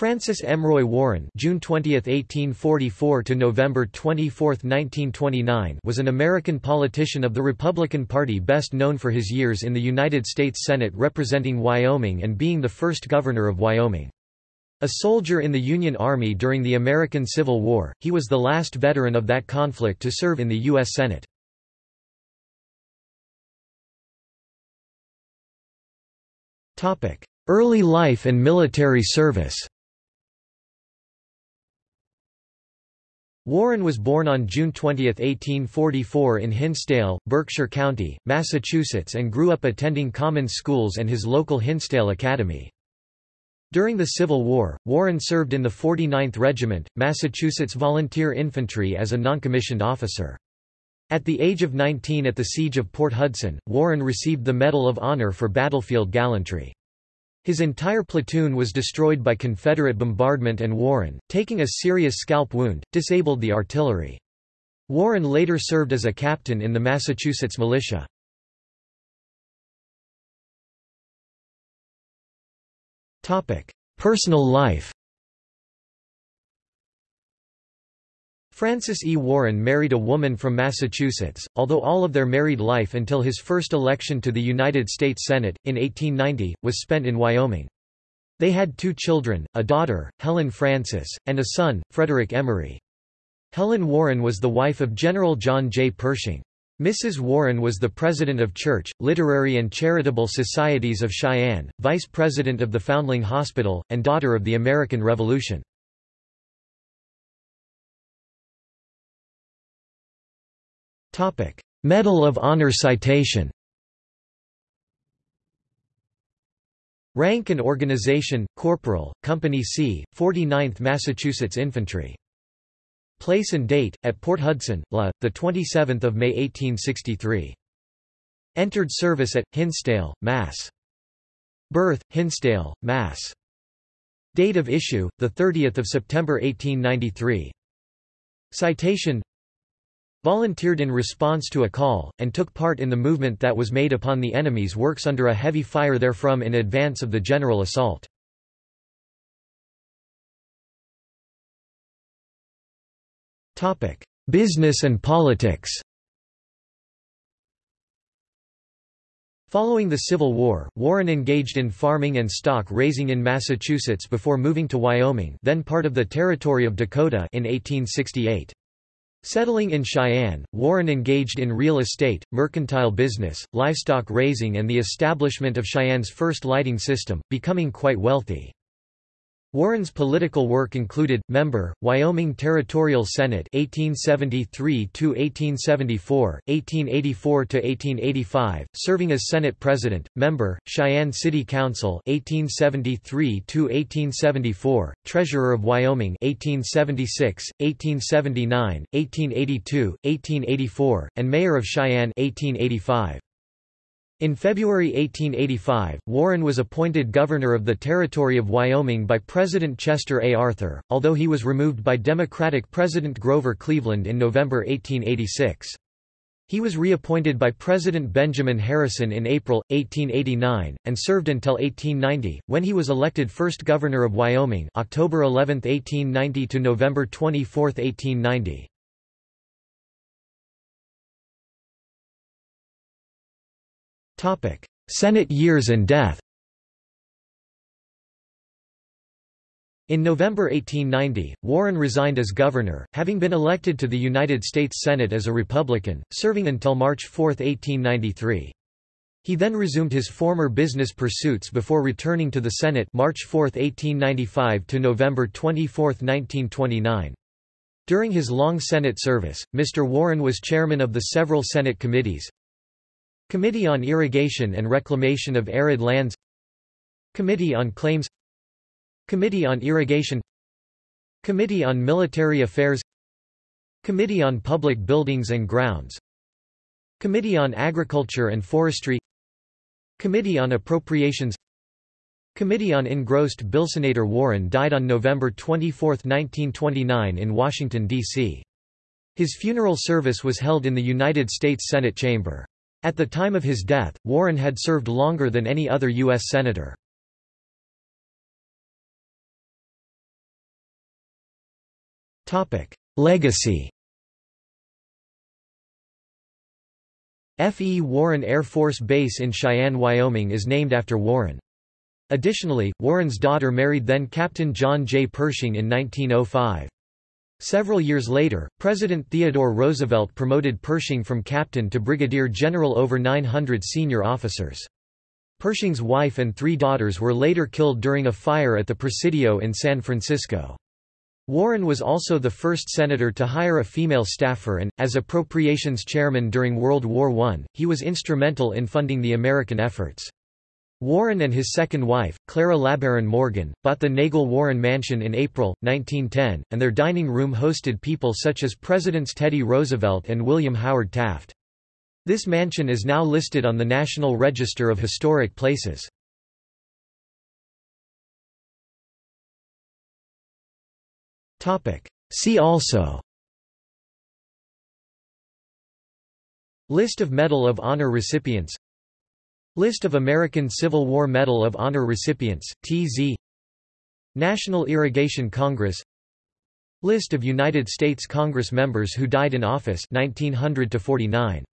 Francis Emroy Warren June 20, 1844 to November 24, 1929 was an American politician of the Republican Party best known for his years in the United States Senate representing Wyoming and being the first governor of Wyoming. A soldier in the Union Army during the American Civil War, he was the last veteran of that conflict to serve in the U.S. Senate. Early life and military service Warren was born on June 20, 1844 in Hinsdale, Berkshire County, Massachusetts and grew up attending common schools and his local Hinsdale Academy. During the Civil War, Warren served in the 49th Regiment, Massachusetts Volunteer Infantry as a noncommissioned officer. At the age of 19 at the Siege of Port Hudson, Warren received the Medal of Honor for battlefield gallantry. His entire platoon was destroyed by Confederate bombardment and Warren, taking a serious scalp wound, disabled the artillery. Warren later served as a captain in the Massachusetts militia. Personal life Francis E. Warren married a woman from Massachusetts, although all of their married life until his first election to the United States Senate, in 1890, was spent in Wyoming. They had two children, a daughter, Helen Francis, and a son, Frederick Emery. Helen Warren was the wife of General John J. Pershing. Mrs. Warren was the president of Church, Literary and Charitable Societies of Cheyenne, vice president of the Foundling Hospital, and daughter of the American Revolution. Medal of Honor citation Rank and Organization, Corporal, Company C, 49th Massachusetts Infantry. Place and date, at Port Hudson, La, 27 May 1863. Entered service at, Hinsdale, Mass. Birth, Hinsdale, Mass. Date of issue, 30 September 1893. Citation volunteered in response to a call, and took part in the movement that was made upon the enemy's works under a heavy fire therefrom in advance of the general assault. Business and politics Following the Civil War, Warren engaged in farming and stock raising in Massachusetts before moving to Wyoming then part of the Territory of Dakota in 1868. Settling in Cheyenne, Warren engaged in real estate, mercantile business, livestock raising and the establishment of Cheyenne's first lighting system, becoming quite wealthy. Warren's political work included member Wyoming Territorial Senate 1873 to 1874 1884 to 1885 serving as Senate President member Cheyenne City Council 1873 to 1874 Treasurer of Wyoming 1876 1879 1882 1884 and Mayor of Cheyenne 1885 in February 1885, Warren was appointed governor of the Territory of Wyoming by President Chester A. Arthur, although he was removed by Democratic President Grover Cleveland in November 1886. He was reappointed by President Benjamin Harrison in April, 1889, and served until 1890, when he was elected first governor of Wyoming October 11, 1890 to November 24, 1890. Senate years and death In November 1890, Warren resigned as governor, having been elected to the United States Senate as a Republican, serving until March 4, 1893. He then resumed his former business pursuits before returning to the Senate March 4, 1895 to November 24, 1929. During his long Senate service, Mr. Warren was chairman of the several Senate committees, Committee on Irrigation and Reclamation of Arid Lands Committee on Claims Committee on Irrigation Committee on Military Affairs Committee on Public Buildings and Grounds Committee on Agriculture and Forestry Committee on Appropriations Committee on Engrossed Bill Senator Warren died on November 24, 1929 in Washington, D.C. His funeral service was held in the United States Senate chamber. At the time of his death, Warren had served longer than any other U.S. Senator. Legacy F. E. Warren Air Force Base in Cheyenne, Wyoming is named after Warren. Additionally, Warren's daughter married then-Captain John J. Pershing in 1905. Several years later, President Theodore Roosevelt promoted Pershing from captain to brigadier general over 900 senior officers. Pershing's wife and three daughters were later killed during a fire at the Presidio in San Francisco. Warren was also the first senator to hire a female staffer and, as appropriations chairman during World War I, he was instrumental in funding the American efforts. Warren and his second wife, Clara LeBaron Morgan, bought the Nagle-Warren Mansion in April, 1910, and their dining room hosted people such as Presidents Teddy Roosevelt and William Howard Taft. This mansion is now listed on the National Register of Historic Places. See also List of Medal of Honor recipients List of American Civil War Medal of Honor recipients, TZ National Irrigation Congress List of United States Congress members who died in office 1900 -49.